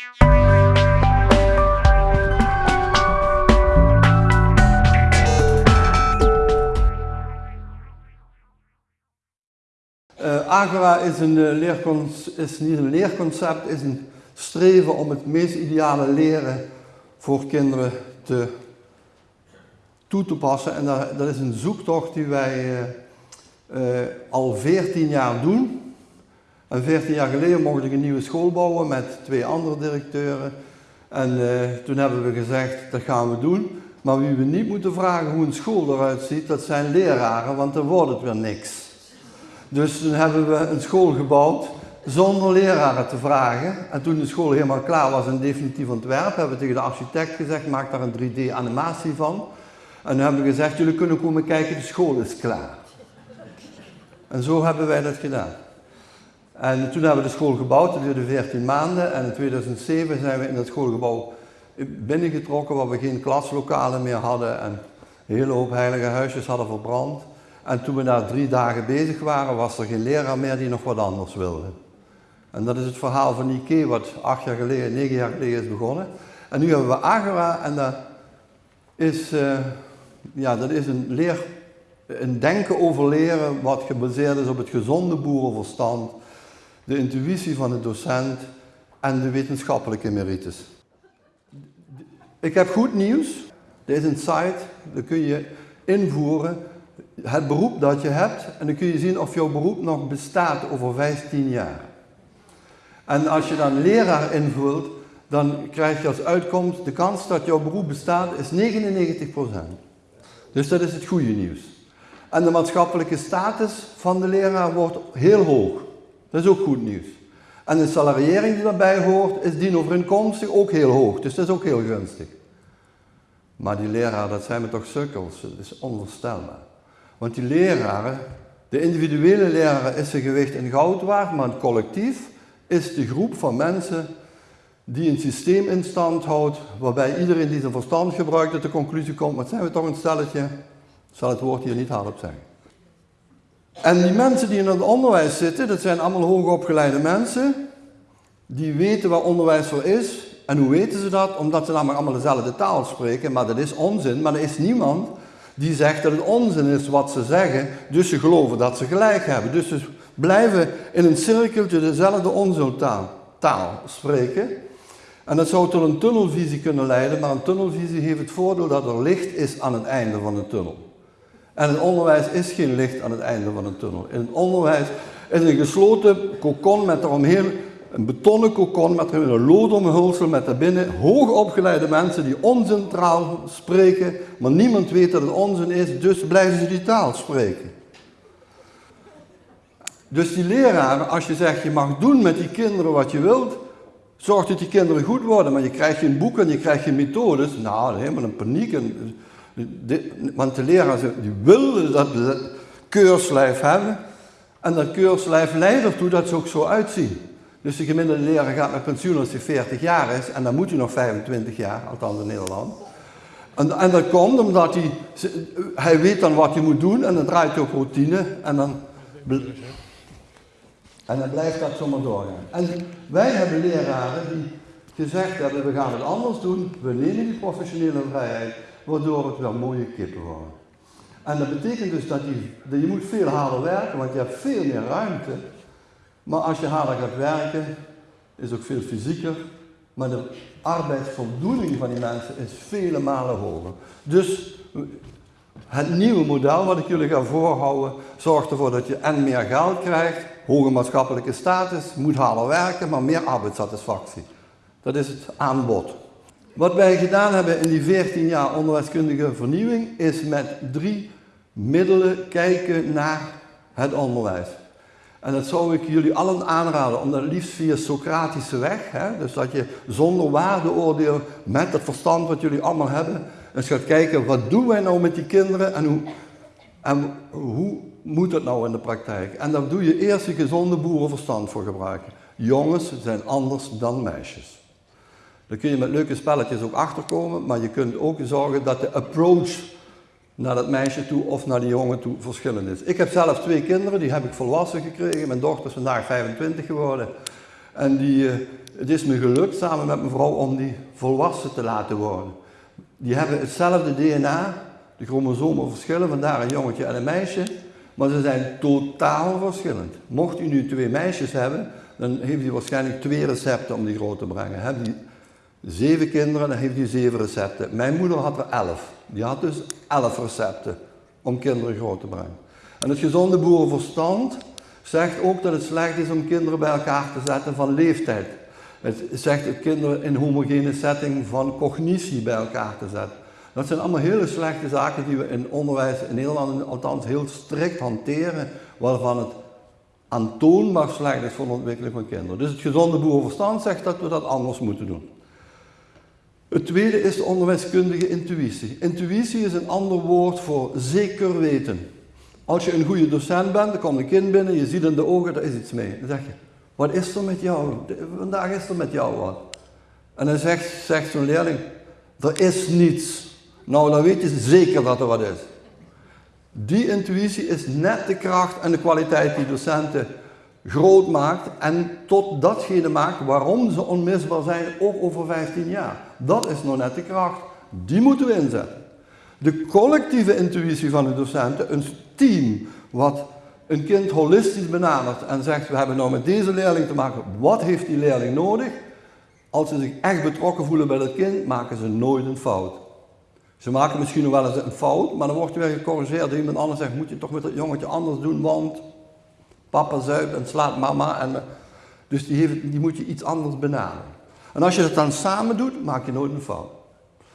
Uh, Agora is, een, uh, is niet een leerconcept, is een streven om het meest ideale leren voor kinderen te, toe te passen. En dat, dat is een zoektocht die wij uh, al 14 jaar doen. En 14 jaar geleden mocht ik een nieuwe school bouwen met twee andere directeuren. En toen hebben we gezegd, dat gaan we doen. Maar wie we niet moeten vragen hoe een school eruit ziet, dat zijn leraren, want dan wordt het weer niks. Dus toen hebben we een school gebouwd zonder leraren te vragen. En toen de school helemaal klaar was, een definitief ontwerp, hebben we tegen de architect gezegd, maak daar een 3D animatie van. En dan hebben we gezegd, jullie kunnen komen kijken, de school is klaar. En zo hebben wij dat gedaan. En toen hebben we de school gebouwd, dat duurde 14 maanden. En in 2007 zijn we in dat schoolgebouw binnengetrokken, waar we geen klaslokalen meer hadden en een hele hoop heilige huisjes hadden verbrand. En toen we daar drie dagen bezig waren, was er geen leraar meer die nog wat anders wilde. En dat is het verhaal van Ike, wat acht jaar geleden, negen jaar geleden is begonnen. En nu hebben we Agora en dat is, uh, ja, dat is een, leer, een denken over leren wat gebaseerd is op het gezonde boerenverstand, de intuïtie van de docent en de wetenschappelijke merites. Ik heb goed nieuws. Er is site, daar kun je invoeren het beroep dat je hebt en dan kun je zien of jouw beroep nog bestaat over 15 jaar. En als je dan leraar invult, dan krijg je als uitkomst de kans dat jouw beroep bestaat is 99%. Dus dat is het goede nieuws. En de maatschappelijke status van de leraar wordt heel hoog. Dat is ook goed nieuws. En de salariering die daarbij hoort, is dienovereenkomstig ook heel hoog. Dus dat is ook heel gunstig. Maar die leraar, dat zijn we toch sukkels. Dat is onvoorstelbaar. Want die leraren, de individuele leraar is zijn gewicht in goud waard, maar het collectief is de groep van mensen die een systeem in stand houdt, waarbij iedereen die zijn verstand gebruikt tot de conclusie komt, wat zijn we toch een stelletje, zal het woord hier niet hardop zeggen. En die mensen die in het onderwijs zitten, dat zijn allemaal hoogopgeleide mensen, die weten waar onderwijs voor is. En hoe weten ze dat? Omdat ze namelijk allemaal dezelfde taal spreken, maar dat is onzin, maar er is niemand die zegt dat het onzin is wat ze zeggen, dus ze geloven dat ze gelijk hebben. Dus ze blijven in een cirkeltje dezelfde onzintaal taal spreken. En dat zou tot een tunnelvisie kunnen leiden, maar een tunnelvisie heeft het voordeel dat er licht is aan het einde van de tunnel. En het onderwijs is geen licht aan het einde van een tunnel. In het onderwijs is een gesloten kokon met eromheen een betonnen kokon met een loodomhulsel met daarbinnen hoogopgeleide mensen die oncentraal spreken, maar niemand weet dat het onzin is, dus blijven ze die taal spreken. Dus die leraren, als je zegt je mag doen met die kinderen wat je wilt, zorg dat die kinderen goed worden, maar je krijgt geen boeken, je krijgt geen methodes, nou helemaal een paniek. Want de leraren die willen dat keurslijf hebben en dat keurslijf leidt ertoe dat ze ook zo uitzien. Dus de gemiddelde leraar gaat met pensioen als hij 40 jaar is en dan moet hij nog 25 jaar, althans in Nederland. En, en dat komt omdat hij, hij weet dan wat hij moet doen en dan draait hij op routine en dan, en dan blijft dat zomaar doorgaan. En wij hebben leraren die gezegd hebben, we gaan het anders doen, we nemen die professionele vrijheid, waardoor het wel mooie kippen worden. En dat betekent dus dat je, je moet veel harder werken, want je hebt veel meer ruimte maar als je harder gaat werken, is ook veel fysieker, maar de arbeidsvoldoening van die mensen is vele malen hoger. Dus het nieuwe model wat ik jullie ga voorhouden, zorgt ervoor dat je en meer geld krijgt, hoge maatschappelijke status, moet harder werken, maar meer arbeidssatisfactie. Dat is het aanbod. Wat wij gedaan hebben in die 14 jaar onderwijskundige vernieuwing, is met drie middelen kijken naar het onderwijs. En dat zou ik jullie allen aanraden, om dat liefst via Socratische weg, hè, dus dat je zonder waardeoordeel, met het verstand wat jullie allemaal hebben, eens gaat kijken, wat doen wij nou met die kinderen en hoe, en hoe moet dat nou in de praktijk? En daar doe je eerst je gezonde boerenverstand voor gebruiken. Jongens zijn anders dan meisjes. Daar kun je met leuke spelletjes ook achterkomen, maar je kunt ook zorgen dat de approach naar dat meisje toe of naar die jongen toe verschillend is. Ik heb zelf twee kinderen, die heb ik volwassen gekregen. Mijn dochter is vandaag 25 geworden. En die, uh, het is me gelukt samen met mijn vrouw om die volwassen te laten worden. Die hebben hetzelfde DNA, de chromosomen verschillen, vandaar een jongetje en een meisje. Maar ze zijn totaal verschillend. Mocht u nu twee meisjes hebben, dan heeft u waarschijnlijk twee recepten om die groot te brengen. Heb je zeven kinderen, dan heeft u zeven recepten. Mijn moeder had er elf. Die had dus elf recepten om kinderen groot te brengen. En het gezonde boerenverstand zegt ook dat het slecht is om kinderen bij elkaar te zetten van leeftijd. Het zegt dat kinderen in homogene setting van cognitie bij elkaar te zetten. Dat zijn allemaal hele slechte zaken die we in onderwijs in Nederland althans heel strikt hanteren, waarvan het aantoonbaar slecht is voor de ontwikkeling van kinderen. Dus het gezonde boerenverstand zegt dat we dat anders moeten doen. Het tweede is de onderwijskundige intuïtie. Intuïtie is een ander woord voor zeker weten. Als je een goede docent bent, dan komt een kind binnen, je ziet in de ogen, er is iets mee. Dan zeg je, wat is er met jou? Vandaag is er met jou wat. En dan zegt, zegt zo'n leerling, er is niets. Nou, dan weet je zeker dat er wat is. Die intuïtie is net de kracht en de kwaliteit die docenten groot maakt en tot datgene maakt waarom ze onmisbaar zijn, ook over 15 jaar. Dat is nog net de kracht. Die moeten we inzetten. De collectieve intuïtie van de docenten, een team wat een kind holistisch benadert en zegt, we hebben nou met deze leerling te maken, wat heeft die leerling nodig? Als ze zich echt betrokken voelen bij dat kind, maken ze nooit een fout. Ze maken misschien nog wel eens een fout, maar dan wordt er weer gecorrigeerd. Iemand anders zegt, moet je toch met dat jongetje anders doen, want papa zuipt en slaat mama. En, dus die, heeft, die moet je iets anders benaderen. En als je dat dan samen doet, maak je nooit een fout.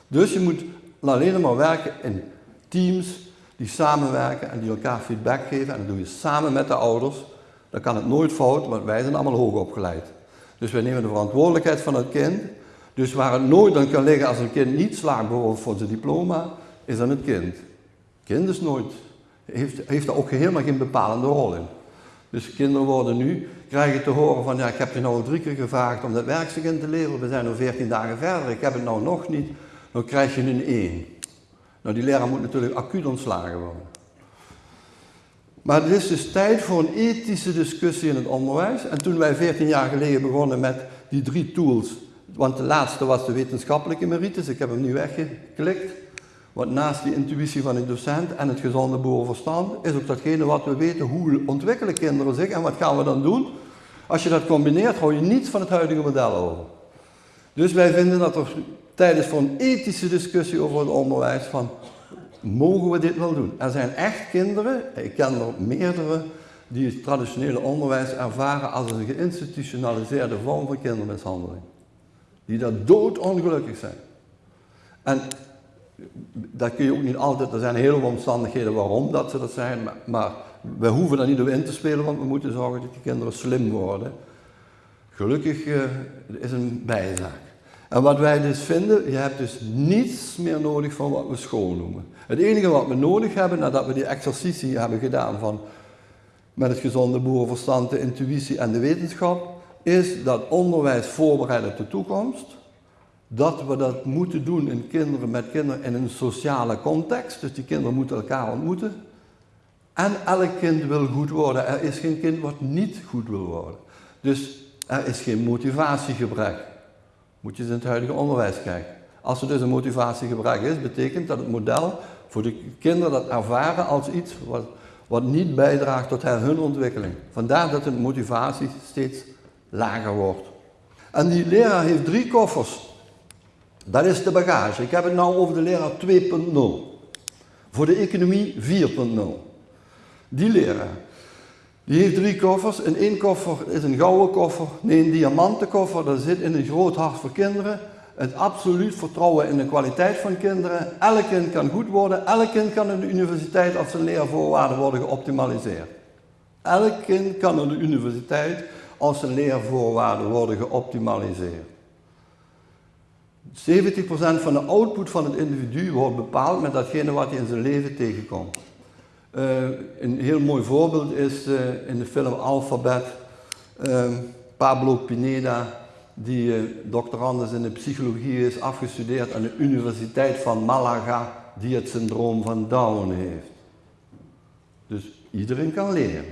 Dus je moet alleen maar werken in teams die samenwerken en die elkaar feedback geven. En dat doe je samen met de ouders. Dan kan het nooit fout, want wij zijn allemaal hoog opgeleid. Dus wij nemen de verantwoordelijkheid van het kind. Dus waar het nooit aan kan liggen als een kind niet slaagt bijvoorbeeld voor zijn diploma, is aan het kind. kind is nooit, heeft, heeft daar ook helemaal geen bepalende rol in. Dus kinderen worden nu, krijgen te horen van ja, ik heb je nou al drie keer gevraagd om dat werkstuk in te leveren, we zijn nu 14 dagen verder, ik heb het nou nog niet, dan krijg je een 1. Nou, die leraar moet natuurlijk acuut ontslagen worden. Maar het is dus tijd voor een ethische discussie in het onderwijs. En toen wij 14 jaar geleden begonnen met die drie tools, want de laatste was de wetenschappelijke merites, ik heb hem nu weggeklikt. Want naast die intuïtie van de docent en het gezonde boerenverstand is ook datgene wat we weten, hoe ontwikkelen kinderen zich en wat gaan we dan doen? Als je dat combineert, hou je niets van het huidige model over. Dus wij vinden dat er tijd is voor een ethische discussie over het onderwijs van, mogen we dit wel doen? Er zijn echt kinderen, ik ken er meerdere, die het traditionele onderwijs ervaren als een geïnstitutionaliseerde vorm van kindermishandeling. Die daar doodongelukkig zijn. En dat kun je ook niet altijd, er zijn heel veel omstandigheden waarom dat ze dat zijn, maar, we hoeven daar niet op in te spelen, want we moeten zorgen dat die kinderen slim worden. Gelukkig uh, is een bijzaak. En wat wij dus vinden, je hebt dus niets meer nodig van wat we school noemen. Het enige wat we nodig hebben, nadat we die exercitie hebben gedaan van met het gezonde boerenverstand, de intuïtie en de wetenschap, is dat onderwijs voorbereiden op de toekomst dat we dat moeten doen in kinderen, met kinderen in een sociale context. Dus die kinderen moeten elkaar ontmoeten. En elk kind wil goed worden. Er is geen kind wat niet goed wil worden. Dus er is geen motivatiegebrek. Moet je eens in het huidige onderwijs kijken. Als er dus een motivatiegebrek is, betekent dat het model voor de kinderen dat ervaren als iets wat, wat niet bijdraagt tot hun ontwikkeling. Vandaar dat de motivatie steeds lager wordt. En die leraar heeft drie koffers. Dat is de bagage. Ik heb het nou over de leraar 2.0. Voor de economie 4.0. Die leraar, die heeft drie koffers. In één koffer is een gouden koffer, nee een diamantenkoffer. Daar zit in een groot hart voor kinderen. Het absoluut vertrouwen in de kwaliteit van kinderen. Elk kind kan goed worden. Elk kind kan in de universiteit als zijn leervoorwaarden worden geoptimaliseerd. Elk kind kan in de universiteit als zijn leervoorwaarden worden geoptimaliseerd. 70% van de output van het individu wordt bepaald met datgene wat hij in zijn leven tegenkomt. Uh, een heel mooi voorbeeld is uh, in de film Alphabet uh, Pablo Pineda, die doctorandus in de psychologie is, afgestudeerd aan de Universiteit van Malaga, die het syndroom van Down heeft. Dus iedereen kan leren.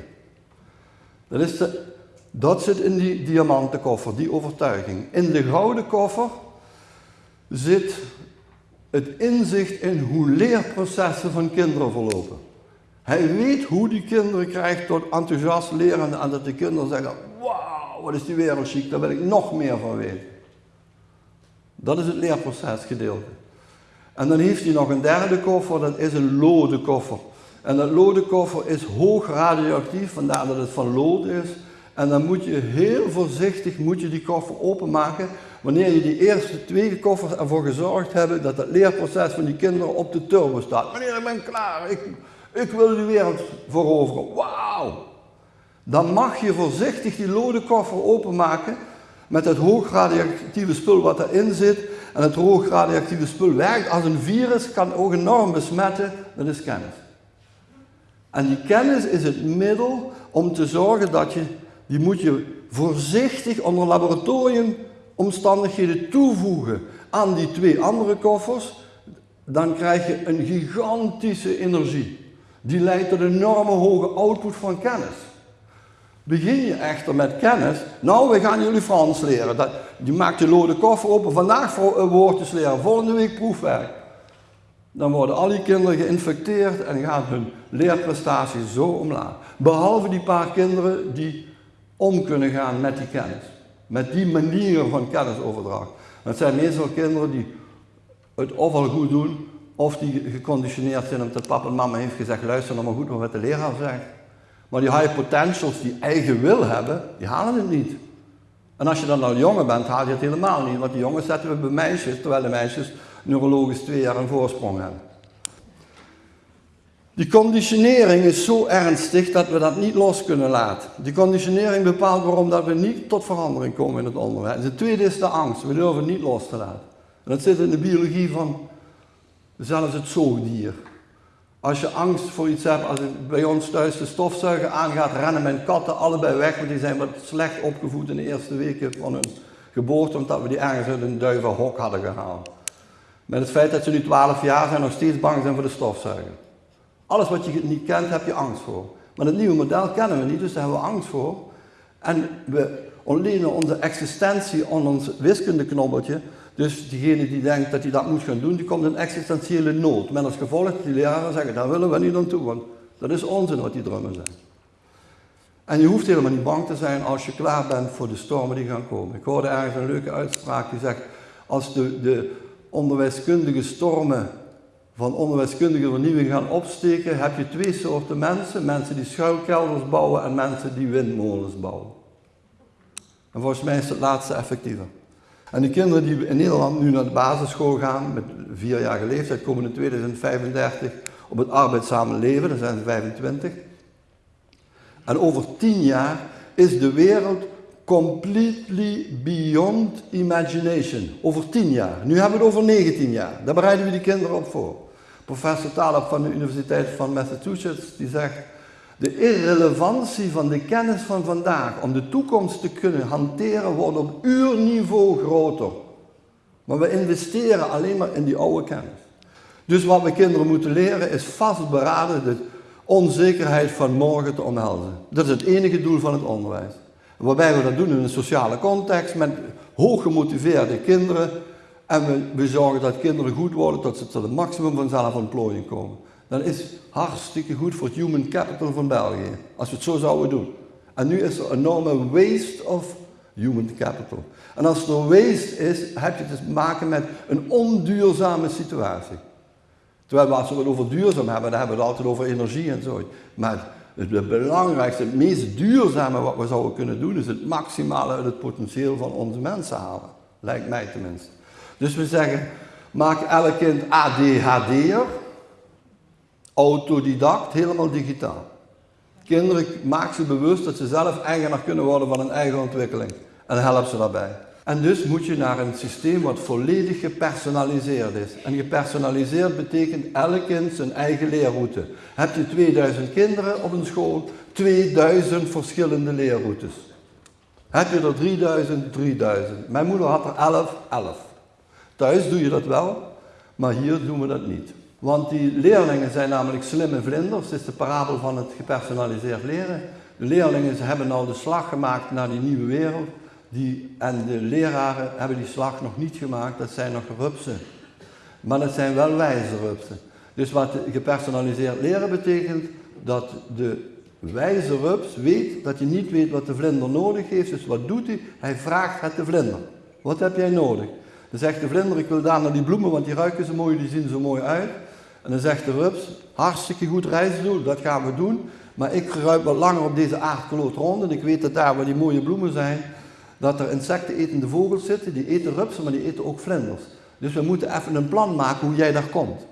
Dat is de Dat zit in die diamanten koffer, die overtuiging. In de gouden koffer zit het inzicht in hoe leerprocessen van kinderen verlopen. Hij weet hoe die kinderen krijgt tot enthousiast leren en dat de kinderen zeggen, wauw, wat is die wereld chic, daar wil ik nog meer van weten. Dat is het leerprocesgedeelte. En dan heeft hij nog een derde koffer, dat is een lode koffer. En dat lode koffer is hoog radioactief, vandaar dat het van lood is. En dan moet je heel voorzichtig moet je die koffer openmaken. Wanneer je die eerste twee koffers ervoor gezorgd hebben dat het leerproces van die kinderen op de turbo staat. Wanneer ik ben klaar, ik, ik wil de wereld veroveren. Wauw! Dan mag je voorzichtig die lode koffer openmaken met het hoogradioactieve spul wat erin zit. En het hoogradioactieve spul werkt als een virus, kan ook enorm besmetten. Dat is kennis. En die kennis is het middel om te zorgen dat je, die moet je voorzichtig onder laboratoriumomstandigheden toevoegen aan die twee andere koffers. Dan krijg je een gigantische energie. Die leidt tot een enorme hoge output van kennis. Begin je echter met kennis, nou we gaan jullie Frans leren. Dat, je maakt je lode koffer open, vandaag woordjes leren, volgende week proefwerk. Dan worden al die kinderen geïnfecteerd en gaat hun leerprestatie zo omlaag. Behalve die paar kinderen die om kunnen gaan met die kennis. Met die manier van kennisoverdracht. Het zijn meestal kinderen die het ofwel goed doen, of die geconditioneerd zijn omdat papa en mama heeft gezegd, luister nou maar goed wat de leraar zegt. Maar die high potentials die eigen wil hebben, die halen het niet. En als je dan al jongen bent, haal je het helemaal niet. Want die jongens zetten we bij meisjes, terwijl de meisjes neurologisch twee jaar een voorsprong hebben. Die conditionering is zo ernstig dat we dat niet los kunnen laten. Die conditionering bepaalt waarom dat we niet tot verandering komen in het onderwijs. De tweede is de angst. We durven het niet los te laten. En dat zit in de biologie van zelfs het zoogdier. Als je angst voor iets hebt, als bij ons thuis de stofzuiger aangaat, rennen mijn katten allebei weg, want die zijn wat slecht opgevoed in de eerste weken van hun geboorte, omdat we die ergens uit een duivenhok hadden gehaald. Met het feit dat ze nu 12 jaar zijn, nog steeds bang zijn voor de stofzuiger. Alles wat je niet kent, heb je angst voor. Maar het nieuwe model kennen we niet, dus daar hebben we angst voor. En we ontlenen onze existentie aan ons wiskundeknobbeltje dus diegene die denkt dat hij dat moet gaan doen, die komt in existentiële nood. Met als gevolg die leraren zeggen, daar willen we niet aan toe, want dat is onzin wat die drummen zijn. En je hoeft helemaal niet bang te zijn als je klaar bent voor de stormen die gaan komen. Ik hoorde ergens een leuke uitspraak die zegt, als de, de onderwijskundige stormen van onderwijskundige vernieuwing gaan opsteken, heb je twee soorten mensen. Mensen die schuilkelders bouwen en mensen die windmolens bouwen. En volgens mij is het laatste effectiever. En de kinderen die in Nederland nu naar de basisschool gaan, met vierjarige leeftijd, komen in 2035 op het arbeidszame leven, dan zijn ze 25. En over tien jaar is de wereld completely beyond imagination. Over tien jaar. Nu hebben we het over 19 jaar. Daar bereiden we die kinderen op voor. Professor Taleb van de Universiteit van Massachusetts, die zegt, de irrelevantie van de kennis van vandaag om de toekomst te kunnen hanteren wordt op uurniveau groter. Maar we investeren alleen maar in die oude kennis. Dus wat we kinderen moeten leren is vastberaden de onzekerheid van morgen te omhelzen. Dat is het enige doel van het onderwijs. Waarbij we dat doen in een sociale context met hooggemotiveerde kinderen. En we, we zorgen dat kinderen goed worden tot ze tot het maximum van zelfontplooiing komen dan is hartstikke goed voor het human capital van België. Als we het zo zouden doen. En nu is er een enorme waste of human capital. En als er waste is, heb je te maken met een onduurzame situatie. Terwijl we als we het over duurzaam hebben, dan hebben we het altijd over energie en zo. Maar het belangrijkste, het meest duurzame wat we zouden kunnen doen, is het maximale uit het potentieel van onze mensen halen. Lijkt mij tenminste. Dus we zeggen, maak elk kind ADHD'er, autodidact, helemaal digitaal. Kinderen, maak ze bewust dat ze zelf eigenaar kunnen worden van hun eigen ontwikkeling. En help ze daarbij. En dus moet je naar een systeem wat volledig gepersonaliseerd is. En gepersonaliseerd betekent elk kind zijn eigen leerroute. Heb je 2000 kinderen op een school, 2000 verschillende leerroutes. Heb je er 3000, 3000. Mijn moeder had er 11, 11. Thuis doe je dat wel, maar hier doen we dat niet. Want die leerlingen zijn namelijk slimme vlinders, dat is de parabel van het gepersonaliseerd leren. De leerlingen hebben al de slag gemaakt naar die nieuwe wereld. Die, en de leraren hebben die slag nog niet gemaakt, dat zijn nog rupsen. Maar dat zijn wel wijze rupsen. Dus wat gepersonaliseerd leren betekent, dat de wijze rups weet dat hij niet weet wat de vlinder nodig heeft. Dus wat doet hij? Hij vraagt het de vlinder. Wat heb jij nodig? Dan zegt de vlinder, ik wil daar naar die bloemen, want die ruiken zo mooi, die zien zo mooi uit. En dan zegt de rups, hartstikke goed reisdoel, dat gaan we doen. Maar ik ruik wat langer op deze aardkloot rond en ik weet dat daar waar die mooie bloemen zijn, dat er insectenetende vogels zitten, die eten rupsen, maar die eten ook vlinders. Dus we moeten even een plan maken hoe jij daar komt.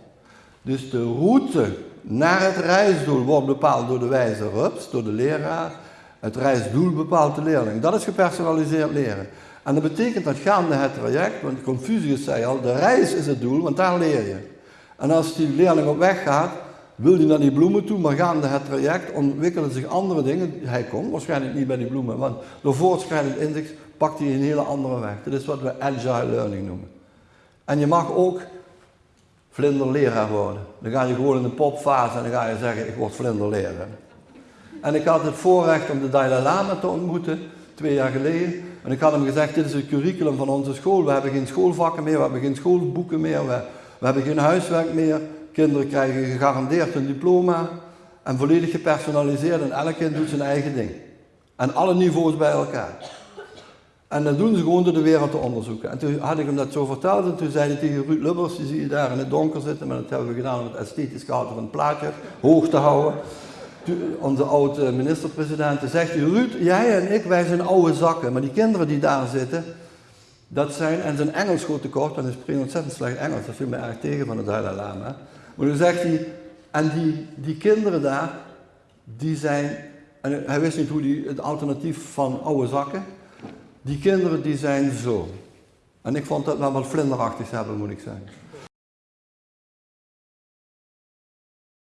Dus de route naar het reisdoel wordt bepaald door de wijze rups, door de leraar. Het reisdoel bepaalt de leerling. Dat is gepersonaliseerd leren. En dat betekent dat gaande het traject, want Confucius zei al, de reis is het doel, want daar leer je. En als die leerling op weg gaat, wil hij naar die bloemen toe, maar gaande het traject ontwikkelen zich andere dingen. Hij komt waarschijnlijk niet bij die bloemen, want door voortschrijdend inzicht pakt hij een hele andere weg. Dat is wat we agile learning noemen. En je mag ook vlinderleraar worden. Dan ga je gewoon in de popfase en dan ga je zeggen, ik word vlinderleraar. En ik had het voorrecht om de Dalai Lama te ontmoeten, twee jaar geleden. En ik had hem gezegd, dit is het curriculum van onze school. We hebben geen schoolvakken meer, we hebben geen schoolboeken meer, we, we hebben geen huiswerk meer. Kinderen krijgen gegarandeerd een diploma. En volledig gepersonaliseerd en elk kind doet zijn eigen ding. En alle niveaus bij elkaar. En dat doen ze gewoon door de wereld te onderzoeken. En toen had ik hem dat zo verteld en toen zei hij tegen Ruud Lubbers, die zie je daar in het donker zitten, maar dat hebben we gedaan om het esthetisch gehalte van het plaatje hoog te houden. onze oude minister-president, zegt hij, Ruud, jij en ik, wij zijn oude zakken, maar die kinderen die daar zitten, dat zijn, en zijn Engels goed tekort, en hij spreekt ontzettend slecht Engels, dat viel me erg tegen van het Dalai Lama. Maar toen zegt hij, en die, die kinderen daar, die zijn, en hij wist niet hoe die, het alternatief van oude zakken, die kinderen die zijn zo. En ik vond dat wel wat vlinderachtig hebben, moet ik zeggen.